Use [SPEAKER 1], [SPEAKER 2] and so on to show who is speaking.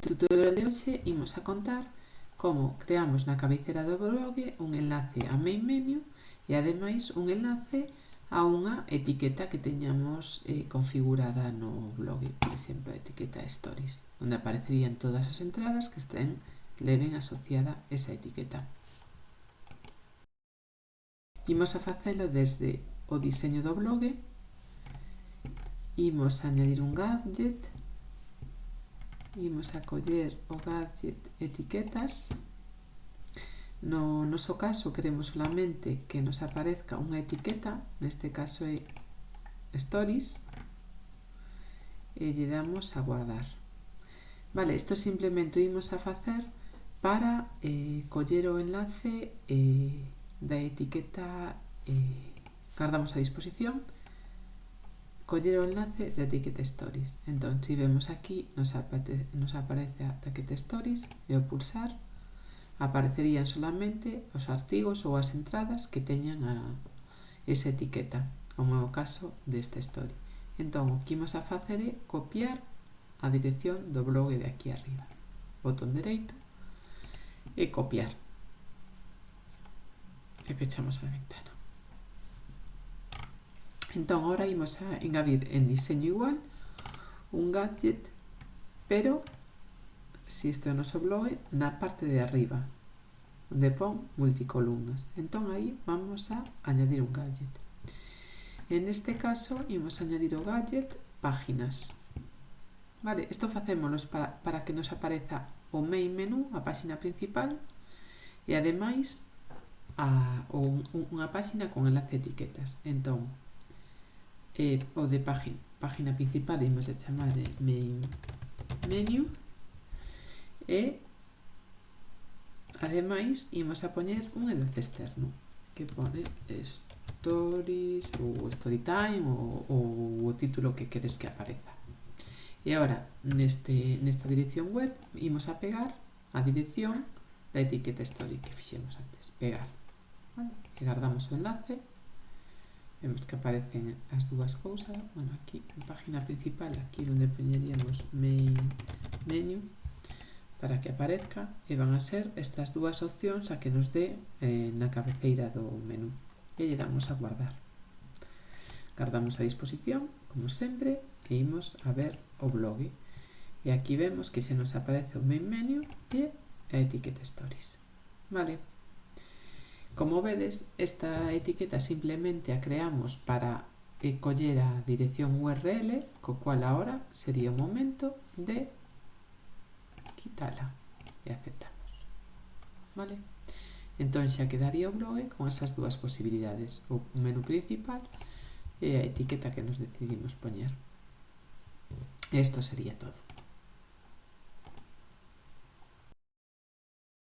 [SPEAKER 1] tutorial de hoxe imos a contar como creamos na cabeceira do blog un enlace a main menu e ademais un enlace a unha etiqueta que teñamos eh, configurada no blog, por exemplo, a etiqueta stories, onde aparecerían todas as entradas que estén leven asociada esa etiqueta. Imos a facelo desde o diseño do blog, imos a añadir un gadget imos a coller o gadget etiquetas. No noso caso queremos solamente que nos aparezca unha etiqueta neste caso é stories e lle damos a guardar. Vale, isto simplemente imos a facer para eh, coller o enlace eh, da etiqueta eh, guardamos a disposición coller o enlace de Ticket Stories. Entón, se si vemos aquí, nos, apete, nos aparece a Ticket Stories e ao pulsar aparecerían solamente os artigos ou as entradas que teñan a esa etiqueta, como é o caso desta story. Entón, o que imos a facer é copiar a dirección do blog de aquí arriba. Botón dereito e copiar. E pechamos a ventana. Entón, agora imos a engadir en diseño igual un gadget, pero se isto é o noso blog, na parte de arriba, onde pon multicolumnas. Entón, aí vamos a añadir un gadget. En este caso, imos a añadir o gadget páginas. Vale, isto facémonos para, para que nos apareza o main menú, a páxina principal, e ademais a, un, unha páxina con enlace de etiquetas. Entón, eh, o de página, página principal imos a chamar de main menu. E ademais imos a poñer un enlace externo que pone stories ou story time ou, ou o título que queres que apareza e agora neste, nesta dirección web imos a pegar a dirección da etiqueta story que fixemos antes. Pegar. Vale? e guardamos o enlace vemos que aparecen as dúas cousas bueno, aquí en página principal aquí onde poñeríamos main menu para que aparezca e van a ser estas dúas opcións a que nos dé eh, na cabeceira do menú e lle damos a guardar. Guardamos a disposición como sempre e imos a ver o blog e aquí vemos que se nos aparece o main menu e a etiqueta stories. Vale. Como vedes, esta etiqueta simplemente a creamos para que collera a dirección URL, co cual agora sería o momento de quitala e aceptamos. Vale? Entón xa quedaría o blog con esas dúas posibilidades, o menú principal e a etiqueta que nos decidimos poñer. Esto sería todo.